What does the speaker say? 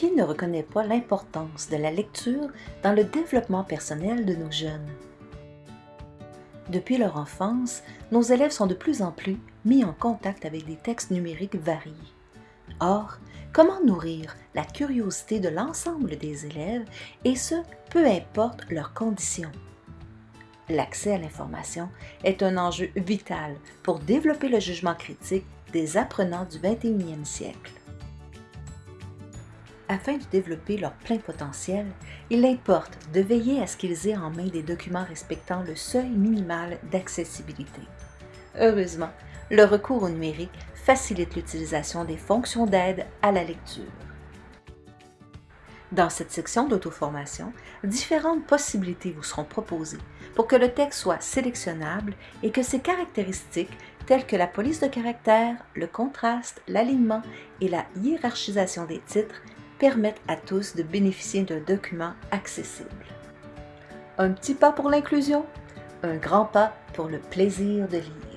qui ne reconnaît pas l'importance de la lecture dans le développement personnel de nos jeunes? Depuis leur enfance, nos élèves sont de plus en plus mis en contact avec des textes numériques variés. Or, comment nourrir la curiosité de l'ensemble des élèves, et ce, peu importe leurs conditions? L'accès à l'information est un enjeu vital pour développer le jugement critique des apprenants du 21e siècle. Afin de développer leur plein potentiel, il importe de veiller à ce qu'ils aient en main des documents respectant le seuil minimal d'accessibilité. Heureusement, le recours au numérique facilite l'utilisation des fonctions d'aide à la lecture. Dans cette section d'auto-formation, différentes possibilités vous seront proposées pour que le texte soit sélectionnable et que ses caractéristiques telles que la police de caractère, le contraste, l'alignement et la hiérarchisation des titres permettent à tous de bénéficier d'un document accessible. Un petit pas pour l'inclusion, un grand pas pour le plaisir de lire.